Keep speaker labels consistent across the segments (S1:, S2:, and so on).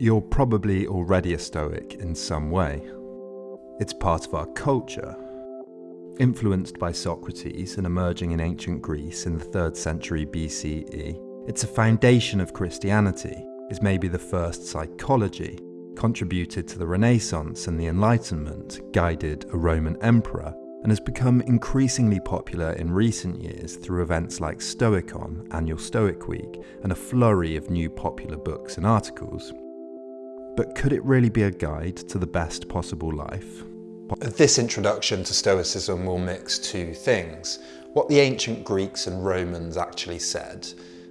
S1: You're probably already a Stoic in some way. It's part of our culture. Influenced by Socrates and emerging in ancient Greece in the 3rd century BCE, it's a foundation of Christianity, is maybe the first psychology, contributed to the Renaissance and the Enlightenment, guided a Roman emperor, and has become increasingly popular in recent years through events like Stoicon, Annual Stoic Week, and a flurry of new popular books and articles. But could it really be a guide to the best possible life?
S2: This introduction to Stoicism will mix two things. What the ancient Greeks and Romans actually said,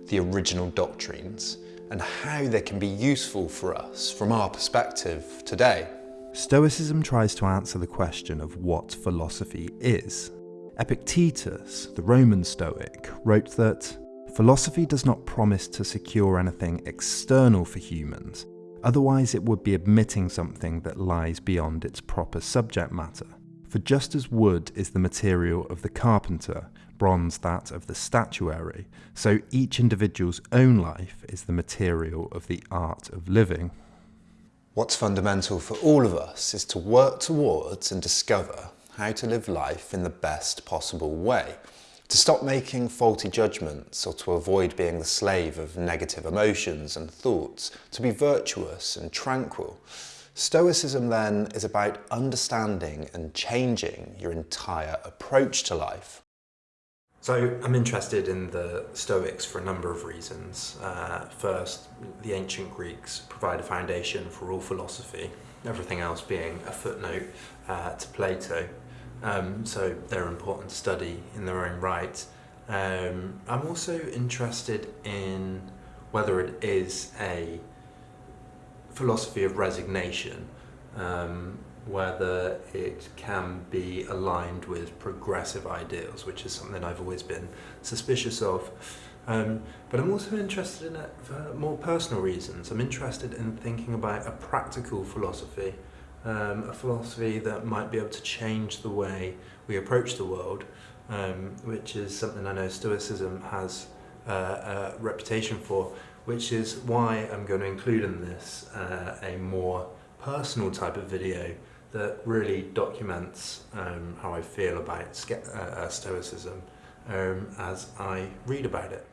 S2: the original doctrines, and how they can be useful for us from our perspective today.
S1: Stoicism tries to answer the question of what philosophy is. Epictetus, the Roman Stoic, wrote that philosophy does not promise to secure anything external for humans, otherwise it would be admitting something that lies beyond its proper subject matter. For just as wood is the material of the carpenter, bronze that of the statuary, so each individual's own life is the material of the art of living.
S2: What's fundamental for all of us is to work towards and discover how to live life in the best possible way, to stop making faulty judgments or to avoid being the slave of negative emotions and thoughts, to be virtuous and tranquil. Stoicism then is about understanding and changing your entire approach to life.
S1: So I'm interested in the Stoics for a number of reasons. Uh, first, the ancient Greeks provide a foundation for all philosophy, everything else being a footnote uh, to Plato. Um, so they're important to study in their own right. Um, I'm also interested in whether it is a philosophy of resignation um, whether it can be aligned with progressive ideals, which is something I've always been suspicious of. Um, but I'm also interested in it for more personal reasons. I'm interested in thinking about a practical philosophy, um, a philosophy that might be able to change the way we approach the world, um, which is something I know Stoicism has uh, a reputation for, which is why I'm going to include in this uh, a more personal type of video that really documents um, how I feel about uh, uh, Stoicism um, as I read about it.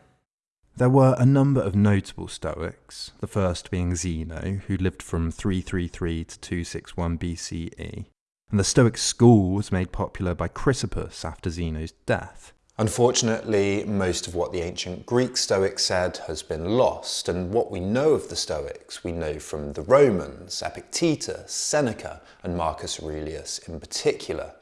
S1: There were a number of notable Stoics, the first being Zeno, who lived from 333 to 261 BCE, and the Stoic school was made popular by Chrysippus after Zeno's death.
S2: Unfortunately, most of what the ancient Greek Stoics said has been lost, and what we know of the Stoics we know from the Romans, Epictetus, Seneca, and Marcus Aurelius in particular.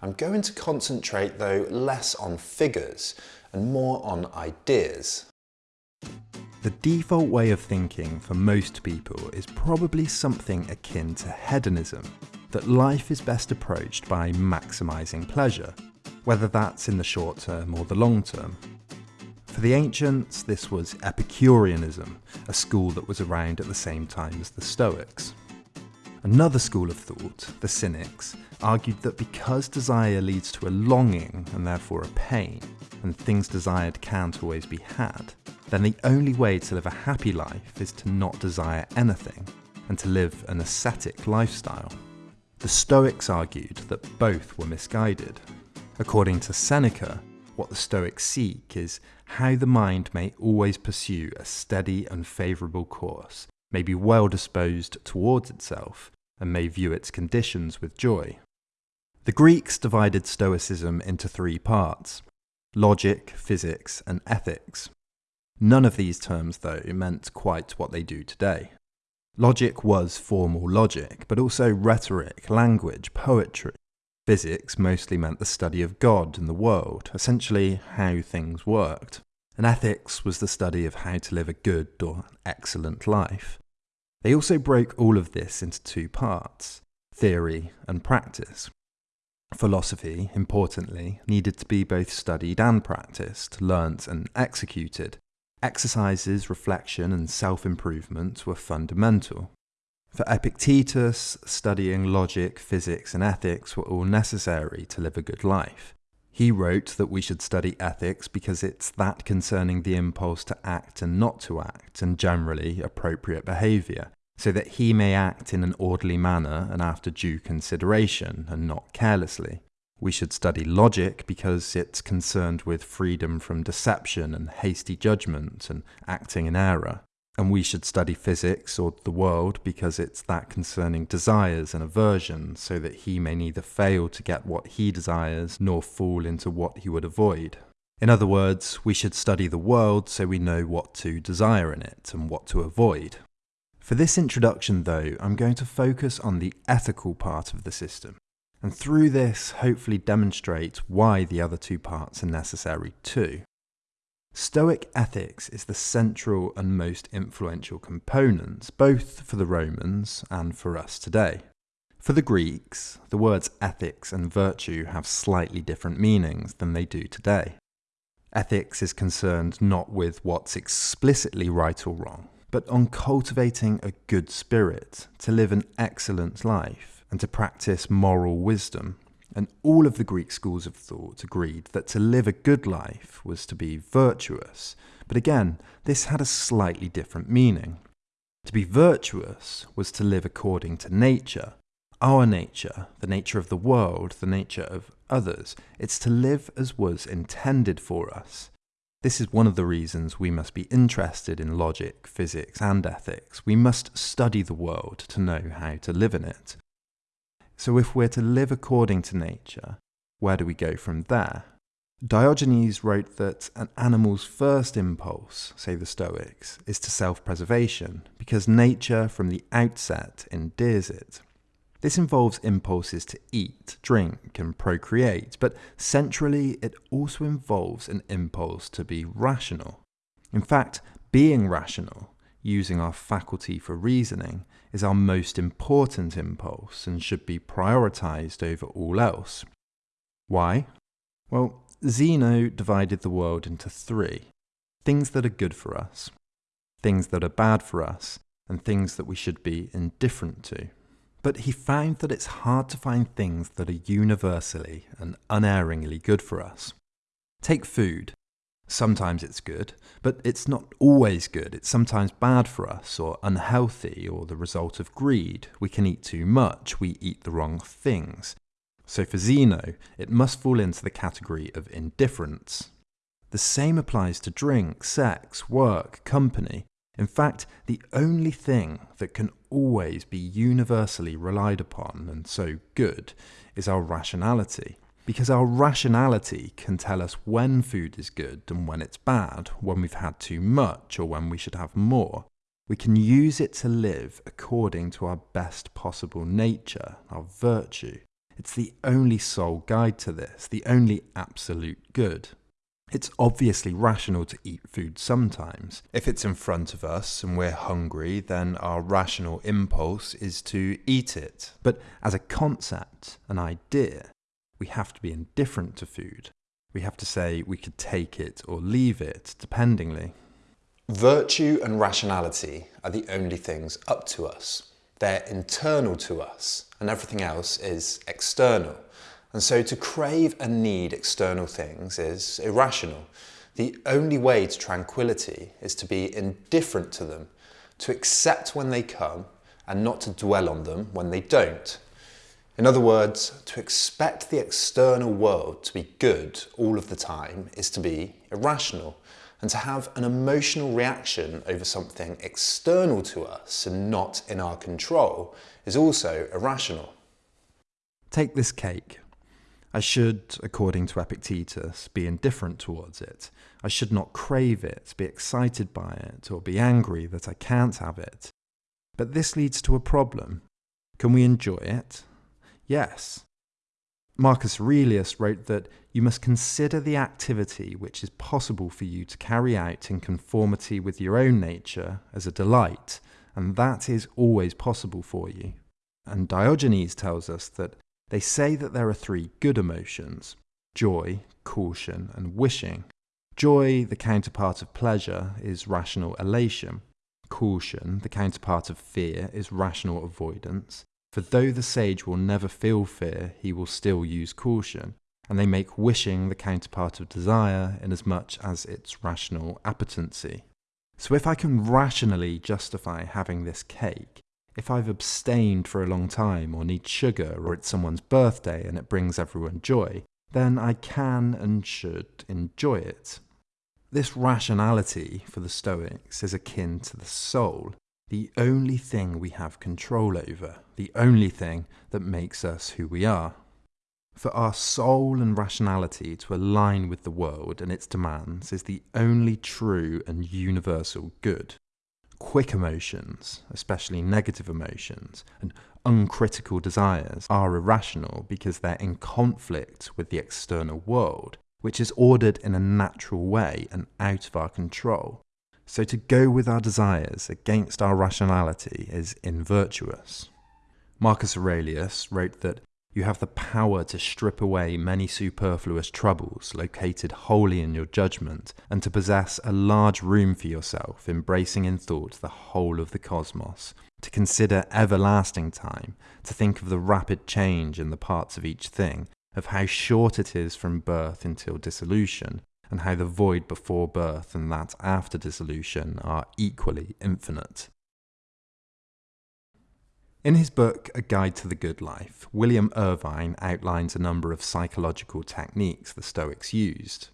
S2: I'm going to concentrate, though, less on figures and more on ideas.
S1: The default way of thinking for most people is probably something akin to hedonism, that life is best approached by maximising pleasure, whether that's in the short term or the long term. For the ancients, this was Epicureanism, a school that was around at the same time as the Stoics. Another school of thought, the Cynics, argued that because desire leads to a longing and therefore a pain, and things desired can't always be had, then the only way to live a happy life is to not desire anything and to live an ascetic lifestyle. The Stoics argued that both were misguided According to Seneca, what the Stoics seek is how the mind may always pursue a steady and favourable course, may be well disposed towards itself, and may view its conditions with joy. The Greeks divided Stoicism into three parts logic, physics, and ethics. None of these terms, though, meant quite what they do today. Logic was formal logic, but also rhetoric, language, poetry, Physics mostly meant the study of God and the world, essentially how things worked. And ethics was the study of how to live a good or excellent life. They also broke all of this into two parts theory and practice. Philosophy, importantly, needed to be both studied and practiced, learnt and executed. Exercises, reflection, and self improvement were fundamental. For Epictetus, studying logic, physics, and ethics were all necessary to live a good life. He wrote that we should study ethics because it's that concerning the impulse to act and not to act, and generally appropriate behaviour, so that he may act in an orderly manner and after due consideration, and not carelessly. We should study logic because it's concerned with freedom from deception and hasty judgment and acting in error. And we should study physics or the world because it's that concerning desires and aversion, so that he may neither fail to get what he desires nor fall into what he would avoid. In other words, we should study the world so we know what to desire in it and what to avoid. For this introduction, though, I'm going to focus on the ethical part of the system, and through this, hopefully demonstrate why the other two parts are necessary too. Stoic ethics is the central and most influential component, both for the Romans and for us today. For the Greeks, the words ethics and virtue have slightly different meanings than they do today. Ethics is concerned not with what's explicitly right or wrong, but on cultivating a good spirit, to live an excellent life, and to practice moral wisdom. And all of the Greek schools of thought agreed that to live a good life was to be virtuous. But again, this had a slightly different meaning. To be virtuous was to live according to nature, our nature, the nature of the world, the nature of others. It's to live as was intended for us. This is one of the reasons we must be interested in logic, physics, and ethics. We must study the world to know how to live in it. So, if we're to live according to nature, where do we go from there? Diogenes wrote that an animal's first impulse, say the Stoics, is to self preservation, because nature from the outset endears it. This involves impulses to eat, drink, and procreate, but centrally, it also involves an impulse to be rational. In fact, being rational, using our faculty for reasoning, is our most important impulse and should be prioritized over all else. Why? Well, Zeno divided the world into three things that are good for us, things that are bad for us, and things that we should be indifferent to but he found that it's hard to find things that are universally and unerringly good for us. Take food. Sometimes it's good, but it's not always good. It's sometimes bad for us, or unhealthy, or the result of greed. We can eat too much, we eat the wrong things. So for Zeno, it must fall into the category of indifference. The same applies to drink, sex, work, company. In fact, the only thing that can always be universally relied upon and so good is our rationality. Because our rationality can tell us when food is good and when it's bad, when we've had too much or when we should have more. We can use it to live according to our best possible nature, our virtue. It's the only sole guide to this, the only absolute good. It's obviously rational to eat food sometimes. If it's in front of us and we're hungry, then our rational impulse is to eat it. But as a concept, an idea, we have to be indifferent to food. We have to say we could take it or leave it, dependingly.
S2: Virtue and rationality are the only things up to us. They're internal to us, and everything else is external. And so to crave and need external things is irrational. The only way to tranquility is to be indifferent to them, to accept when they come and not to dwell on them when they don't. In other words, to expect the external world to be good all of the time is to be irrational. And to have an emotional reaction over something external to us and not in our control is also irrational.
S1: Take this cake. I should, according to Epictetus, be indifferent towards it. I should not crave it, be excited by it, or be angry that I can't have it. But this leads to a problem. Can we enjoy it? Yes. Marcus Aurelius wrote that you must consider the activity which is possible for you to carry out in conformity with your own nature as a delight, and that is always possible for you. And Diogenes tells us that they say that there are three good emotions joy, caution, and wishing. Joy, the counterpart of pleasure, is rational elation. Caution, the counterpart of fear, is rational avoidance. For though the sage will never feel fear, he will still use caution. And they make wishing the counterpart of desire inasmuch as it's rational appetency. So if I can rationally justify having this cake, If I've abstained for a long time or need sugar or it's someone's birthday and it brings everyone joy, then I can and should enjoy it. This rationality for the Stoics is akin to the soul, the only thing we have control over, the only thing that makes us who we are. For our soul and rationality to align with the world and its demands is the only true and universal good. Quick emotions, especially negative emotions, and uncritical desires are irrational because they're in conflict with the external world, which is ordered in a natural way and out of our control. So to go with our desires against our rationality is invirtuous. Marcus Aurelius wrote that you have the power to strip away many superfluous troubles located wholly in your judgment, and to possess a large room for yourself, embracing in thought the whole of the cosmos, to consider everlasting time, to think of the rapid change in the parts of each thing, of how short it is from birth until dissolution, and how the void before birth and that after dissolution are equally infinite. In his book, A Guide to the Good Life, William Irvine outlines a number of psychological techniques the Stoics used.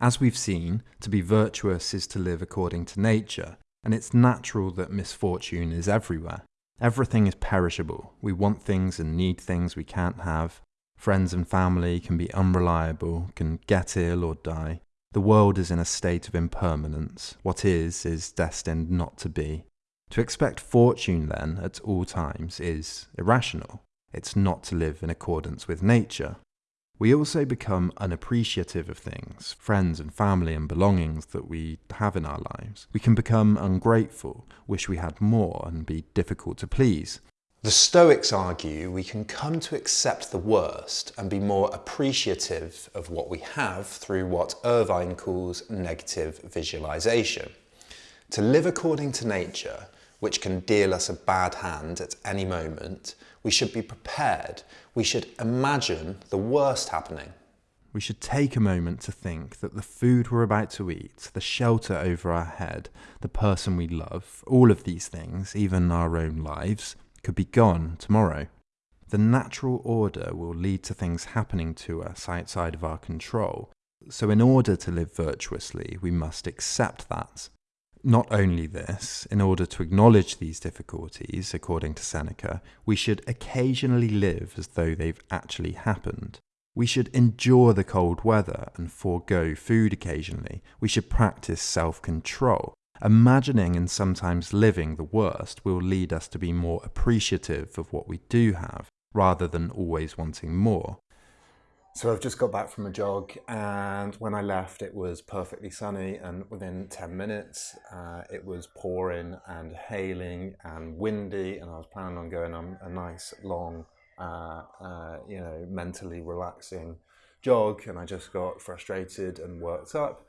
S1: As we've seen, to be virtuous is to live according to nature, and it's natural that misfortune is everywhere. Everything is perishable. We want things and need things we can't have. Friends and family can be unreliable, can get ill or die. The world is in a state of impermanence. What is, is destined not to be. To expect fortune, then, at all times is irrational. It's not to live in accordance with nature. We also become unappreciative of things, friends and family and belongings that we have in our lives. We can become ungrateful, wish we had more, and be difficult to please.
S2: The Stoics argue we can come to accept the worst and be more appreciative of what we have through what Irvine calls negative visualization. To live according to nature which can deal us a bad hand at any moment, we should be prepared. We should imagine the worst happening.
S1: We should take a moment to think that the food we're about to eat, the shelter over our head, the person we love, all of these things, even our own lives, could be gone tomorrow. The natural order will lead to things happening to us outside of our control. So, in order to live virtuously, we must accept that. Not only this, in order to acknowledge these difficulties, according to Seneca, we should occasionally live as though they've actually happened. We should endure the cold weather and forego food occasionally. We should practice self control. Imagining and sometimes living the worst will lead us to be more appreciative of what we do have, rather than always wanting more. So I've just got back from a jog, and when I left, it was perfectly sunny. And within 10 minutes, uh, it was pouring and hailing and windy. And I was planning on going on a nice, long, uh, uh, you know, mentally relaxing jog. And I just got frustrated and worked up.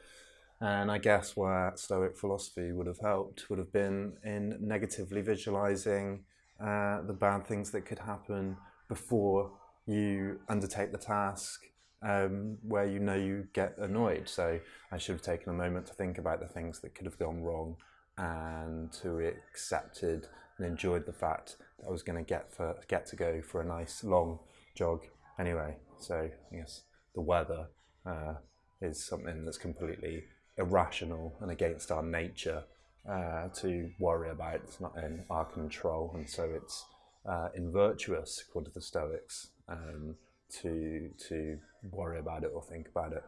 S1: And I guess where Stoic philosophy would have helped would have been in negatively visualizing uh, the bad things that could happen before you undertake the task um, where you know you get annoyed. So I should have taken a moment to think about the things that could have gone wrong and to accepted and enjoyed the fact that I was going to get for get to go for a nice long jog anyway. So I guess the weather uh, is something that's completely irrational and against our nature uh, to worry about. It's not in our control, and so it's uh, invirtuous, according to the Stoics, um, to to worry about it or think about it.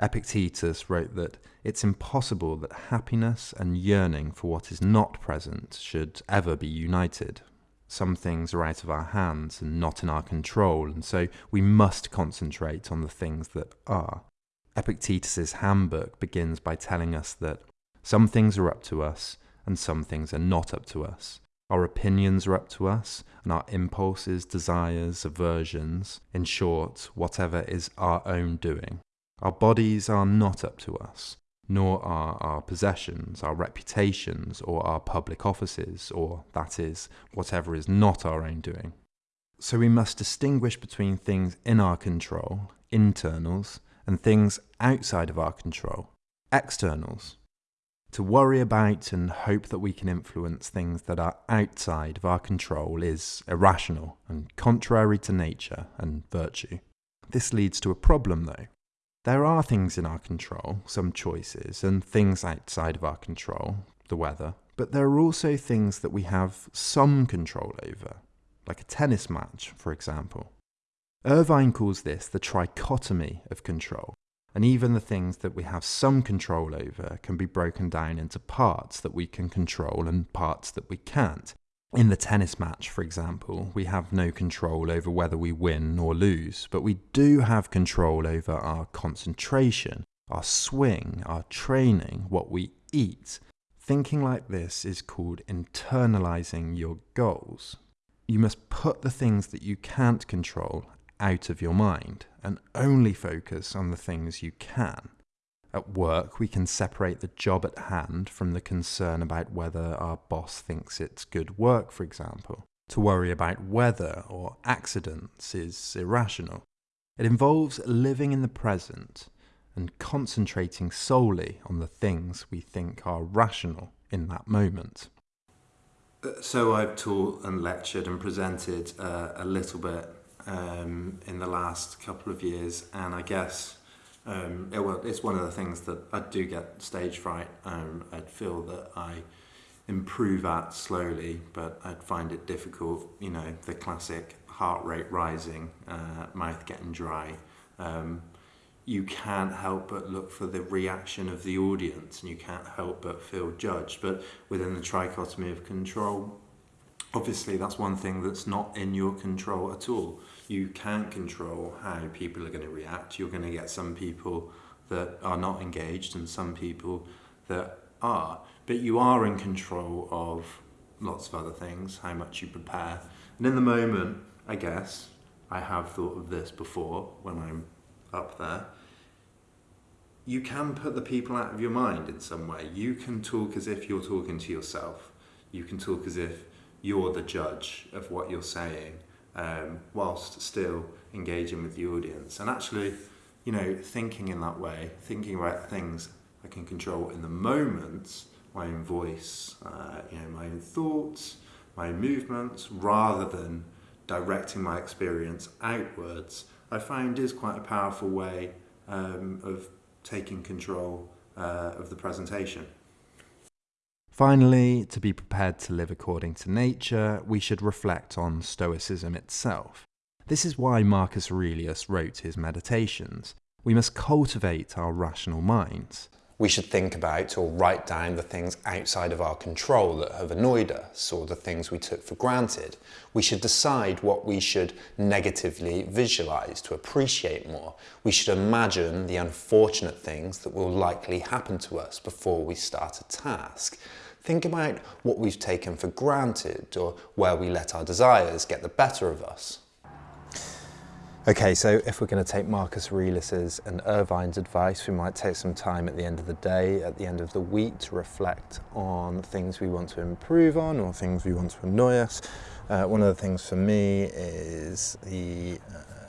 S1: Epictetus wrote that it's impossible that happiness and yearning for what is not present should ever be united. Some things are out of our hands and not in our control, and so we must concentrate on the things that are. Epictetus's handbook begins by telling us that some things are up to us and some things are not up to us. Our opinions are up to us, and our impulses, desires, aversions, in short, whatever is our own doing. Our bodies are not up to us, nor are our possessions, our reputations, or our public offices, or, that is, whatever is not our own doing. So we must distinguish between things in our control, internals, and things outside of our control, externals. To worry about and hope that we can influence things that are outside of our control is irrational and contrary to nature and virtue. This leads to a problem though. There are things in our control, some choices, and things outside of our control, the weather, but there are also things that we have some control over, like a tennis match, for example. Irvine calls this the trichotomy of control, and even the things that we have some control over can be broken down into parts that we can control and parts that we can't. In the tennis match, for example, we have no control over whether we win or lose, but we do have control over our concentration, our swing, our training, what we eat. Thinking like this is called internalizing your goals. You must put the things that you can't control out of your mind and only focus on the things you can. At work, we can separate the job at hand from the concern about whether our boss thinks it's good work, for example. To worry about weather or accidents is irrational. It involves living in the present and concentrating solely on the things we think are rational in that moment. Uh, so I've taught and lectured and presented uh, a little bit um, in the last couple of years, and I guess um, it, well, it's one of the things that I do get stage fright. Um, I'd feel that I improve at slowly, but I'd find it difficult. You know, the classic heart rate rising, uh, mouth getting dry. Um, you can't help but look for the reaction of the audience, and you can't help but feel judged. But within the trichotomy of control, obviously that's one thing that's not in your control at all you can't control how people are going to react. You're going to get some people that are not engaged and some people that are. But you are in control of lots of other things, how much you prepare. And in the moment, I guess, I have thought of this before when I'm up there. You can put the people out of your mind in some way. You can talk as if you're talking to yourself. You can talk as if you're the judge of what you're saying um, whilst still engaging with the audience. And actually, you know, thinking in that way, thinking about things I can control in the moment, my own voice, uh, you know, my own thoughts, my own movements, rather than directing my experience outwards, I find is quite a powerful way um, of taking control uh, of the presentation. Finally, to be prepared to live according to nature, we should reflect on Stoicism itself. This is why Marcus Aurelius wrote his Meditations. We must cultivate our rational minds.
S2: We should think about or write down the things outside of our control that have annoyed us or the things we took for granted. We should decide what we should negatively visualize to appreciate more. We should imagine the unfortunate things that will likely happen to us before we start a task. Think about what we've taken for granted or where we let our desires get the better of us. Okay, so if we're going to take Marcus Aurelius's and Irvine's advice, we might take some time at the end of the day, at the end of the week, to reflect on things we want to improve on or things we want to annoy us. Uh, one of the things for me is the uh,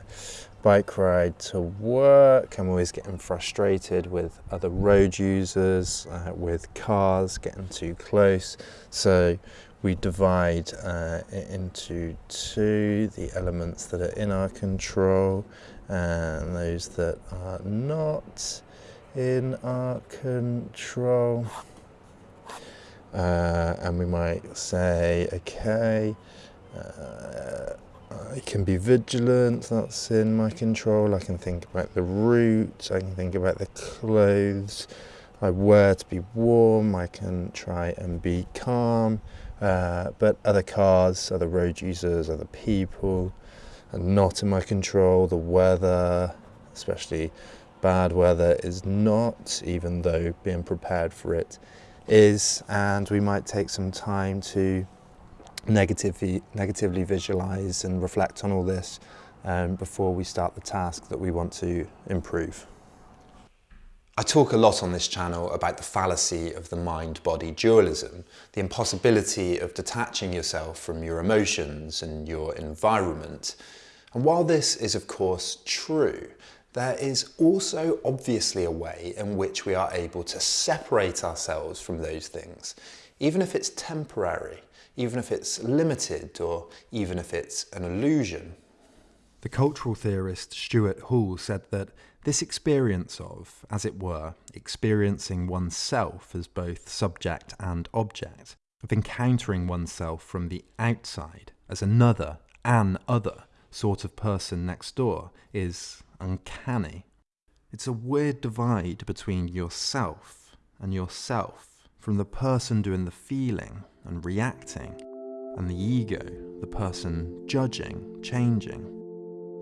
S2: bike ride to work. I'm always getting frustrated with other road users, uh, with cars getting too close. So we divide uh, into two, the elements that are in our control and those that are not in our control. Uh, and we might say, okay, uh, I can be vigilant, that's in my control. I can think about the route, I can think about the clothes I wear to be warm, I can try and be calm. Uh, but other cars, other road users, other people are not in my control. The weather, especially bad weather, is not, even though being prepared for it is. And we might take some time to negatively, negatively visualize and reflect on all this um, before we start the task that we want to improve. I talk a lot on this channel about the fallacy of the mind-body dualism, the impossibility of detaching yourself from your emotions and your environment. And while this is of course true, there is also obviously a way in which we are able to separate ourselves from those things, even if it's temporary, even if it's limited, or even if it's an illusion.
S1: The cultural theorist Stuart Hall said that this experience of, as it were, experiencing oneself as both subject and object, of encountering oneself from the outside as another, an other sort of person next door, is uncanny. It's a weird divide between yourself and yourself, from the person doing the feeling and reacting, and the ego, the person judging, changing.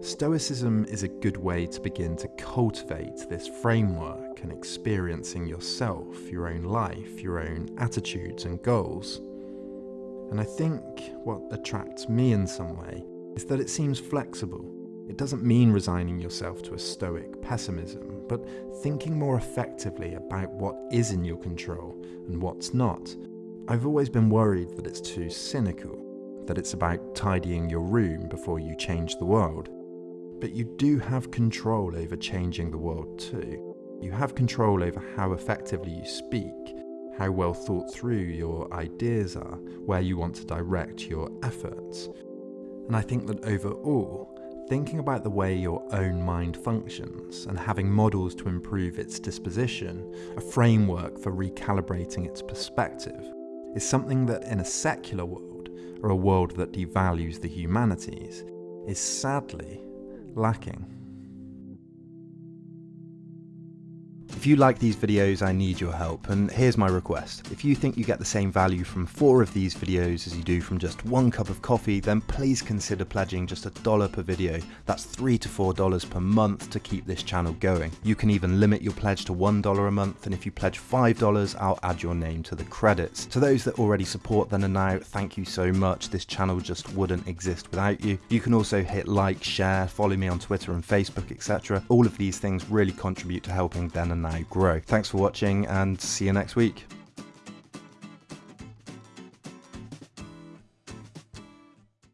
S1: Stoicism is a good way to begin to cultivate this framework and experiencing yourself, your own life, your own attitudes and goals. And I think what attracts me in some way is that it seems flexible. It doesn't mean resigning yourself to a stoic pessimism, but thinking more effectively about what is in your control and what's not. I've always been worried that it's too cynical, that it's about tidying your room before you change the world. But you do have control over changing the world too. You have control over how effectively you speak, how well thought through your ideas are, where you want to direct your efforts. And I think that overall, thinking about the way your own mind functions and having models to improve its disposition, a framework for recalibrating its perspective, is something that in a secular world, or a world that devalues the humanities, is sadly lacking. If you like these videos, I need your help, and here's my request. If you think you get the same value from four of these videos as you do from just one cup of coffee, then please consider pledging just a dollar per video. That's three to four dollars per month to keep this channel going. You can even limit your pledge to one dollar a month, and if you pledge five dollars, I'll add your name to the credits. To those that already support then and now, thank you so much. This channel just wouldn't exist without you. You can also hit like, share, follow me on Twitter and Facebook, etc. All of these things really contribute to helping then and now grow. Thanks for watching and see you next week.